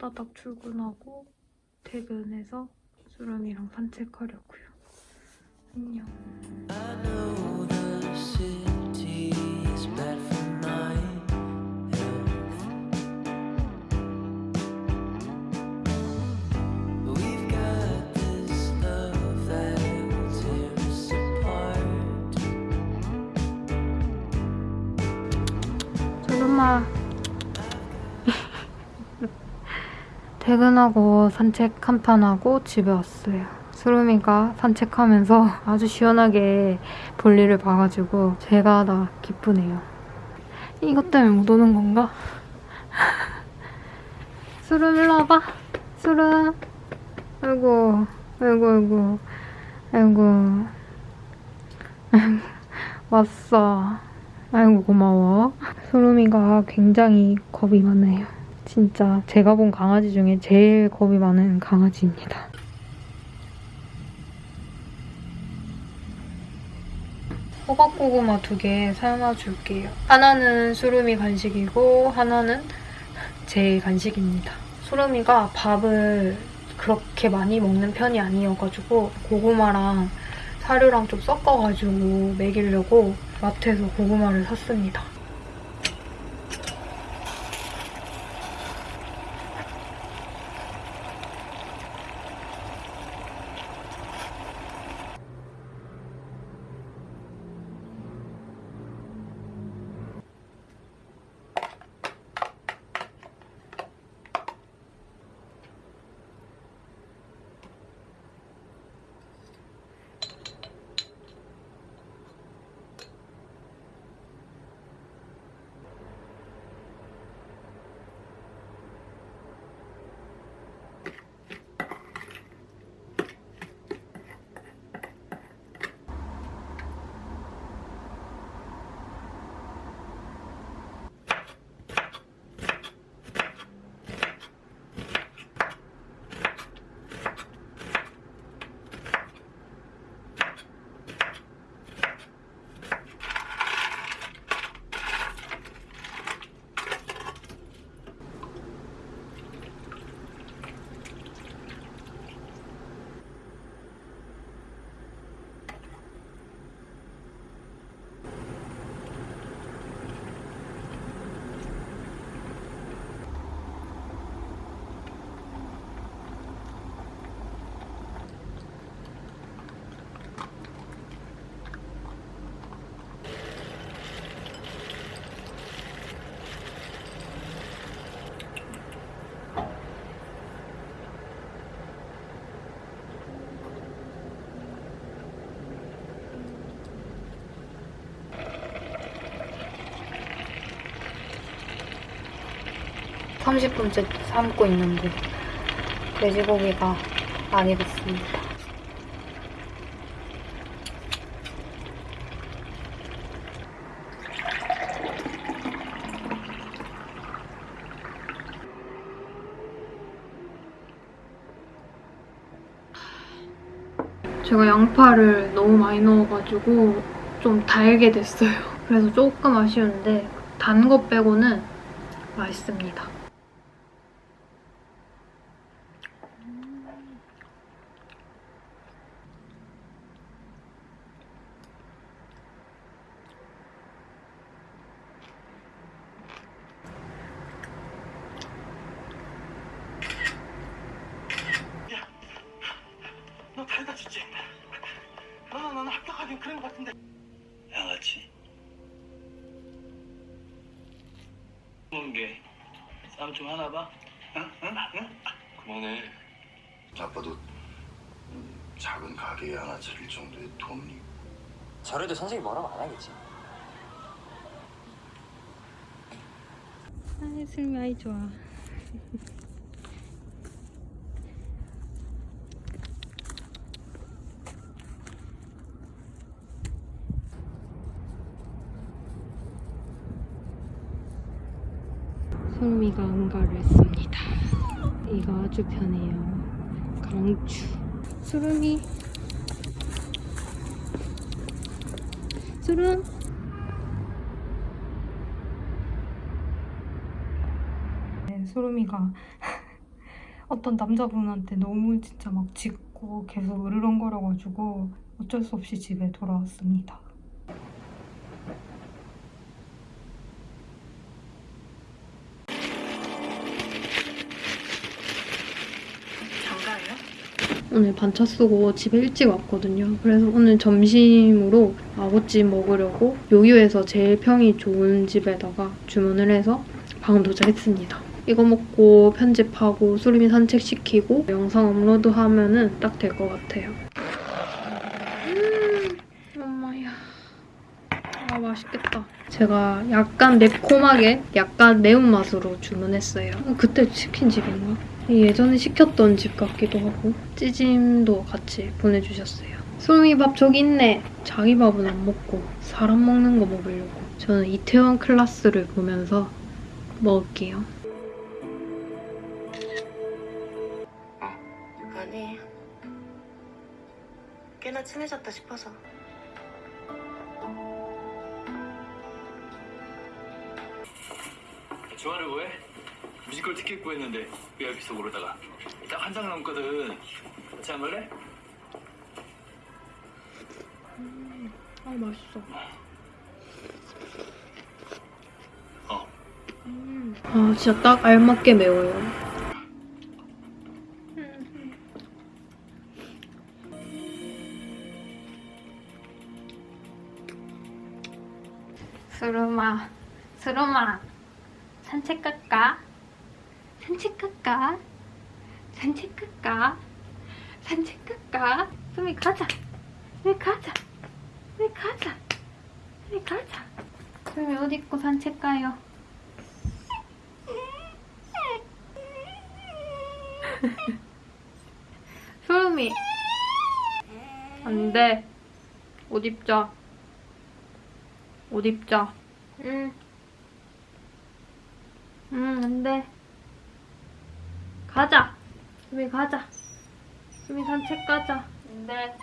호다닥 출근하고 퇴근해서 수름이랑 산책하려고요. 안녕. 퇴근하고 산책 한 판 하고 집에 왔어요. 수름이가 산책하면서 아주 시원하게 볼일을 봐가지고 제가 다 기쁘네요. 이것 때문에 못 오는 건가? 수름 일로 와봐. 수름. 아이고, 아이고, 아이고, 아이고. 왔어. 아이고 고마워. 수름이가 굉장히 겁이 많아요. 진짜 제가 본 강아지 중에 제일 겁이 많은 강아지입니다. 호박고구마 두 개 삶아 줄게요. 하나는 수름이 간식이고 하나는 제 간식입니다. 수름이가 밥을 그렇게 많이 먹는 편이 아니어가지고 고구마랑 사료랑 좀 섞어가지고 먹이려고 마트에서 고구마를 샀습니다. 삼십 분째 삶고 있는데 돼지고기가 많이 됐습니다. 제가 양파를 너무 많이 넣어가지고 좀 달게 됐어요. 그래서 조금 아쉬운데 단거 빼고는 맛있습니다. 정도의 돈이 저래도 선생님 뭐라고 안 하겠지. 아, 슬미 아이 좋아. 솔미가 응가를 했습니다. 이거 아주 편해요. 강추. 수름이. 수름. 근데 수루미가 어떤 남자분한테 너무 진짜 막 짖고 계속 으르렁거려가지고 어쩔 수 없이 집에 돌아왔습니다. 오늘 반차 쓰고 집에 일찍 왔거든요. 그래서 오늘 점심으로 아구찜 먹으려고 요유에서 제일 평이 좋은 집에다가 주문을 해서 방금 도착했습니다. 이거 먹고 편집하고 수림이 산책시키고 영상 업로드하면 은 딱 될 것 같아요. 음, 엄마야. 아, 맛있겠다. 제가 약간 매콤하게, 약간 매운맛으로 주문했어요. 어, 그때 치킨 집인가? 예전에 시켰던 집 같기도 하고 찌짐도 같이 보내주셨어요. 수미 밥 저기 있네. 자기 밥은 안 먹고 사람 먹는 거 먹으려고. 저는 이태원 클라스를 보면서 먹을게요. 아니 꽤나 친해졌다 싶어서 좋아를 뭐해? 뮤지컬 티켓 구했는데 VIP석 으로다가 딱 한 장 남거든 같이 안 갈래? 아 맛있어. 어아 진짜 딱 알맞게 매워요. 스루마, 스루마, 산책 갈까? 산책 갈까? 산책 갈까? 산책 갈까? 수미 가자. 수미 가자. 수미 가자. 수미 가자. 수미 옷 입고 산책 가요. 소름이 안돼 옷 입자 옷 입자 응 응, 안돼 가자. 수미 가자. 수미 산책 가자. 안 돼.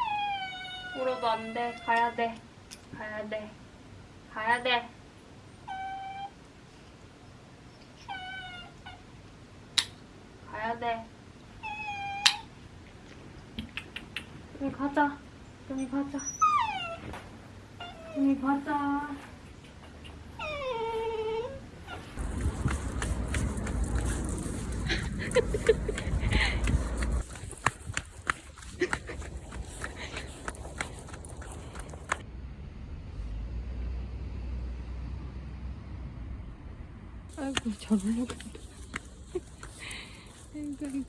울어도 안 돼. 가야 돼. 가야 돼. 가야 돼. 가야돼. 여기 가자. 여기 가자. 여기 가자. 아이고 저러려고. 아이고 아이고.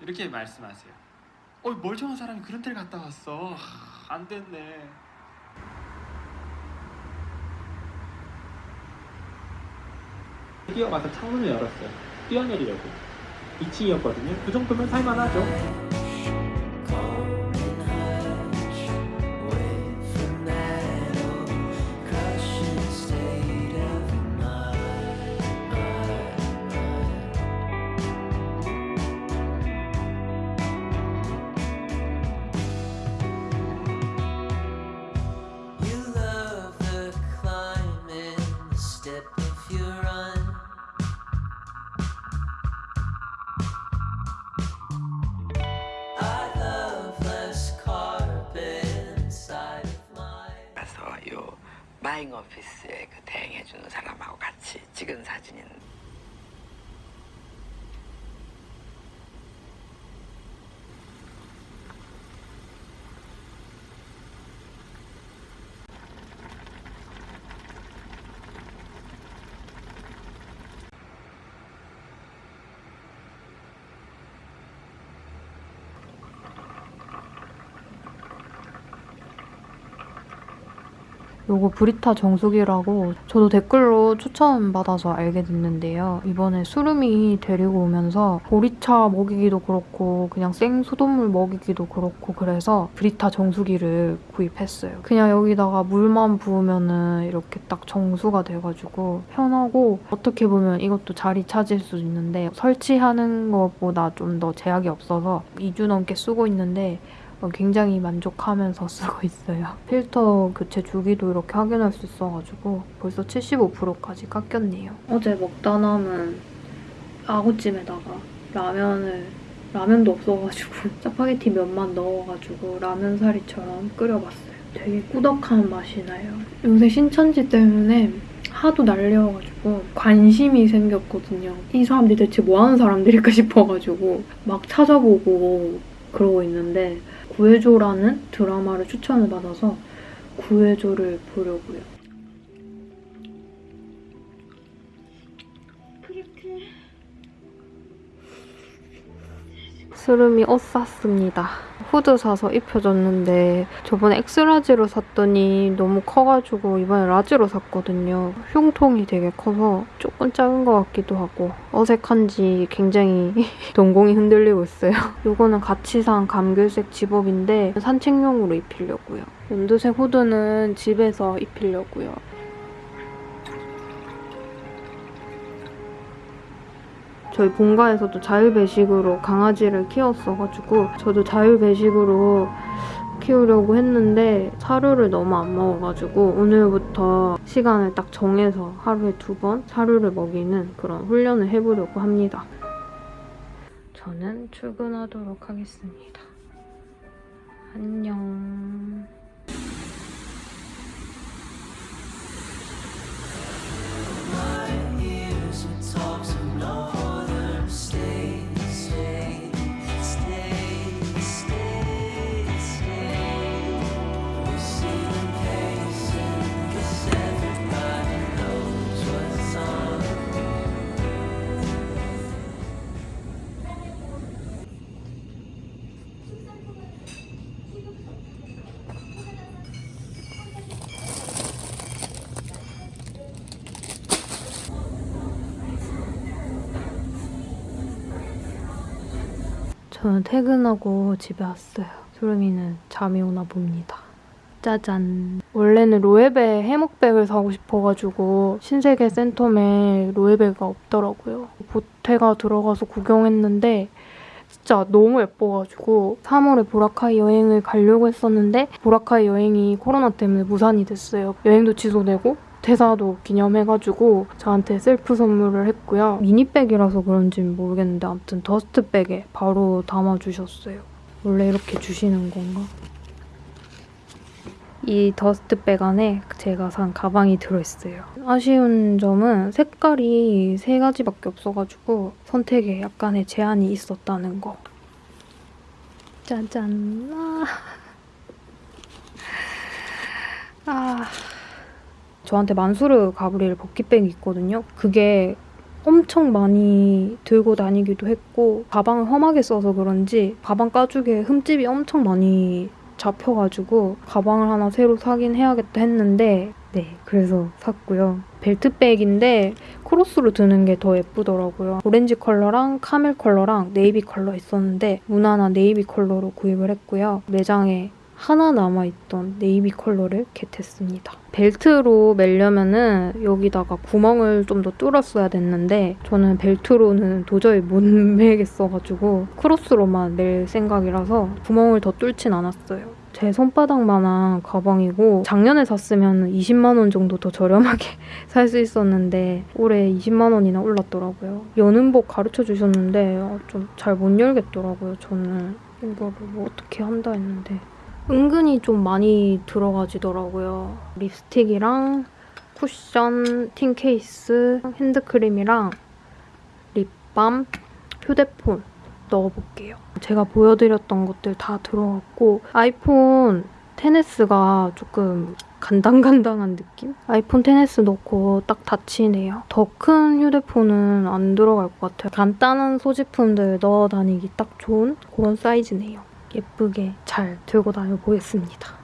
이렇게 말씀하세요. 어, 멀쩡한 사람이 그런 데를 갔다 왔어. 하, 안 됐네. 뛰어가서 창문을 열었어요. 뛰어내리려고. 2층이었거든요. 그 정도면 살만하죠. 요거 브리타 정수기라고 저도 댓글로 추천받아서 알게 됐는데요. 이번에 수름이 데리고 오면서 보리차 먹이기도 그렇고 그냥 생 수돗물 먹이기도 그렇고 그래서 브리타 정수기를 구입했어요. 그냥 여기다가 물만 부으면은 이렇게 딱 정수가 돼가지고 편하고 어떻게 보면 이것도 자리 차지할 수 있는데 설치하는 것보다 좀 더 제약이 없어서 2주 넘게 쓰고 있는데 어, 굉장히 만족하면서 쓰고 있어요. 필터 교체 주기도 이렇게 확인할 수 있어가지고 벌써 75%까지 깎였네요. 어제 먹다 남은 아구찜에다가 라면을 라면도 없어가지고 짜파게티 면만 넣어가지고 라면 사리처럼 끓여봤어요. 되게 꾸덕한 맛이 나요. 요새 신천지 때문에 하도 날려가지고 관심이 생겼거든요. 이 사람들이 대체 뭐 하는 사람들일까 싶어가지고 막 찾아보고 그러고 있는데 구해줘라는 드라마를 추천을 받아서 구해줘를 보려고요. 스름이 옷 샀습니다. 후드 사서 입혀줬는데 저번에 X large로 샀더니 너무 커가지고 이번에 large로 샀거든요. 흉통이 되게 커서 조금 작은 것 같기도 하고 어색한지 굉장히 동공이 흔들리고 있어요. 이거는 같이 산 감귤색 zip-up인데 산책용으로 입히려고요. 연두색 후드는 집에서 입히려고요. 저희 본가에서도 자율배식으로 강아지를 키웠어가지고 저도 자율배식으로 키우려고 했는데 사료를 너무 안 먹어가지고 오늘부터 시간을 딱 정해서 하루에 두 번 사료를 먹이는 그런 훈련을 해보려고 합니다. 저는 출근하도록 하겠습니다. 안녕. 저는 퇴근하고 집에 왔어요. 소름이는 잠이 오나 봅니다. 짜잔. 원래는 로에베 해묵백을 사고 싶어가지고 신세계 센텀에 로에베가 없더라고요. 보태가 들어가서 구경했는데 진짜 너무 예뻐가지고 3월에 보라카이 여행을 가려고 했었는데 보라카이 여행이 코로나 때문에 무산이 됐어요. 여행도 취소되고 퇴사도 기념해가지고 저한테 셀프 선물을 했고요. 미니백이라서 그런지는 모르겠는데 아무튼 더스트백에 바로 담아주셨어요. 원래 이렇게 주시는 건가? 이 더스트백 안에 제가 산 가방이 들어있어요. 아쉬운 점은 색깔이 세 가지밖에 없어가지고 선택에 약간의 제한이 있었다는 거. 짜잔. 아. 아. 저한테 만수르 가브리엘 버킷백이 있거든요. 그게 엄청 많이 들고 다니기도 했고 가방을 험하게 써서 그런지 가방 가죽에 흠집이 엄청 많이 잡혀가지고 가방을 하나 새로 사긴 해야겠다 했는데 네 그래서 샀고요. 벨트백인데 크로스로 드는 게 더 예쁘더라고요. 오렌지 컬러랑 camel 컬러랑 네이비 컬러 있었는데 무난한 네이비 컬러로 구입을 했고요. 매장에 하나 남아있던 네이비 컬러를 get했습니다. 벨트로 매려면은 여기다가 구멍을 좀 더 뚫었어야 됐는데 저는 벨트로는 도저히 못 매겠어가지고 크로스로만 멜 생각이라서 구멍을 더 뚫진 않았어요. 제 손바닥만한 가방이고 작년에 샀으면 20만 원 정도 더 저렴하게 살 수 있었는데 올해 20만 원이나 올랐더라고요. 여는 법 가르쳐 주셨는데 좀 잘 못 열겠더라고요. 저는 이거를 뭐 어떻게 한다 했는데 은근히 좀 많이 들어가지더라고요. 립스틱이랑 쿠션, 틴 케이스, 핸드크림이랑 립밤, 휴대폰 넣어볼게요. 제가 보여드렸던 것들 다 들어갔고 아이폰 10s가 조금 간당간당한 느낌? 아이폰 10s 넣고 딱 닫히네요. 더 큰 휴대폰은 안 들어갈 것 같아요. 간단한 소지품들 넣어 다니기 딱 좋은 그런 사이즈네요. 예쁘게 잘 들고 다녀 보겠습니다.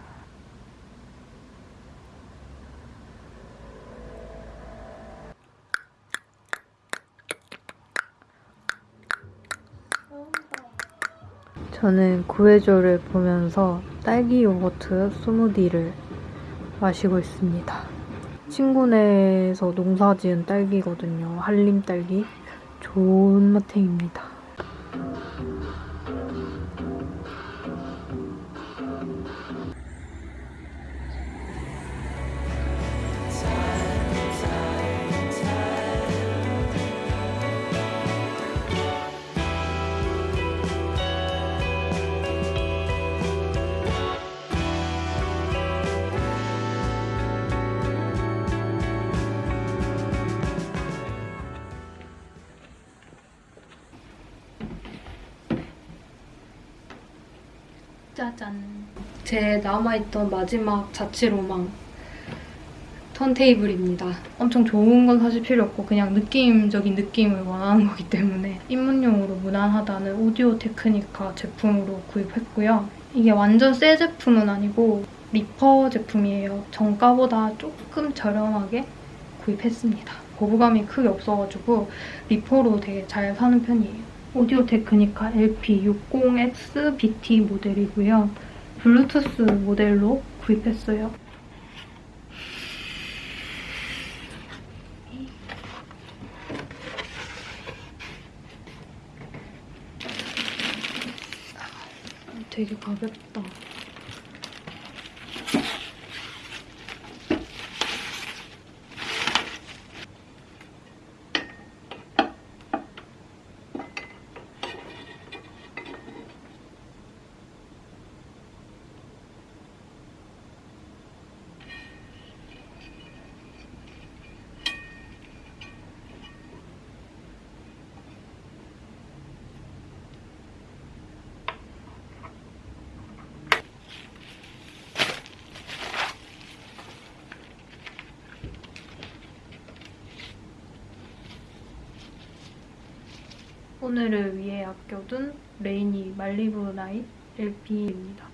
저는 구해줘를 보면서 딸기 요거트 스무디를 마시고 있습니다. 친구네에서 농사 지은 딸기거든요. 한림 딸기. 좋은 맛탱입니다. 제 남아있던 마지막 자취 로망. 턴테이블입니다. 엄청 좋은 건 사실 필요 없고 그냥 느낌적인 느낌을 원하는 거기 때문에 입문용으로 무난하다는 오디오 테크니카 제품으로 구입했고요. 이게 완전 새 제품은 아니고 리퍼 제품이에요. 정가보다 조금 저렴하게 구입했습니다. 거부감이 크게 없어가지고 리퍼로 되게 잘 사는 편이에요. 오디오 테크니카 LP60X BT 모델이고요. 블루투스 모델로 구입했어요. 되게 가볍다. 오늘을 위해 아껴둔 레이니 말리부 나잇 LP입니다.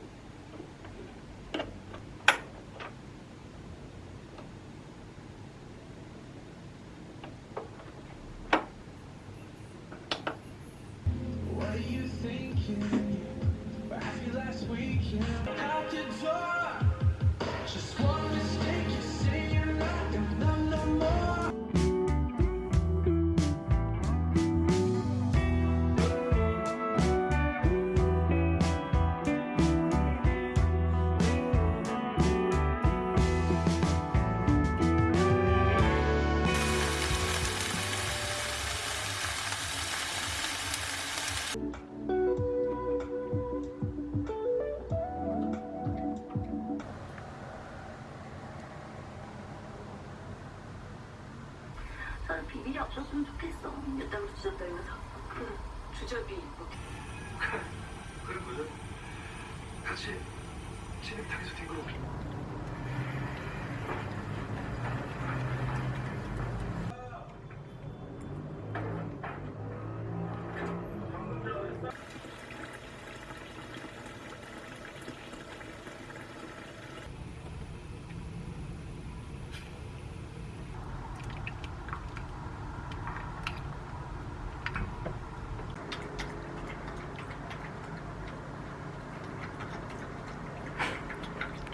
주접이 뭐 그런 거죠? 같이 진흙탕에서 뒹굴어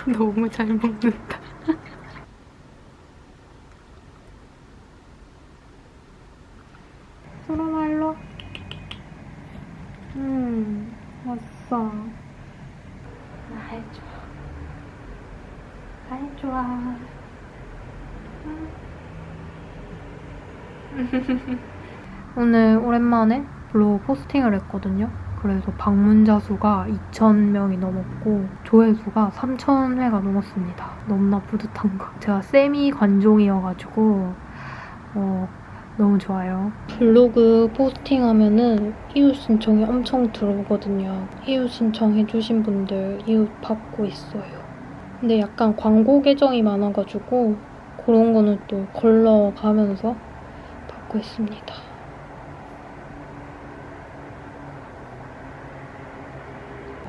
너무 잘 먹는다. 소라나 일로. 음, 왔어. 아이 좋아. 아이 좋아. 음. 오늘 오랜만에 블로그 포스팅을 했거든요. 그래서 방문자 수가 2,000명이 넘었고 조회수가 3,000회가 넘었습니다. 너무나 뿌듯한 거. 제가 세미 관종이어가지고 어, 너무 좋아요. 블로그 포스팅하면은 이웃 신청이 엄청 들어오거든요. 이웃 신청해주신 분들 이웃 받고 있어요. 근데 약간 광고 계정이 많아가지고 그런 거는 또 걸러가면서 받고 있습니다.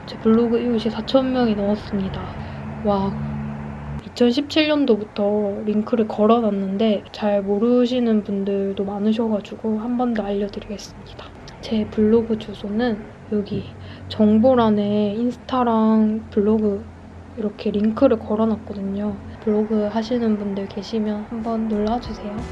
제 블로그 이웃이 4,000명이 넘었습니다. 와. 2017년도부터 링크를 걸어놨는데 잘 모르시는 분들도 많으셔가지고 한 번 더 알려드리겠습니다. 제 블로그 주소는 여기 정보란에 인스타랑 블로그 이렇게 링크를 걸어놨거든요. 블로그 하시는 분들 계시면 한번 놀러주세요.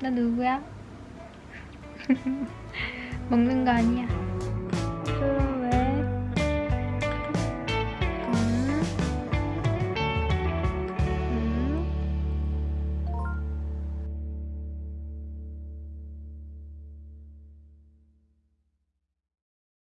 나 누구야? 먹는 거 아니야.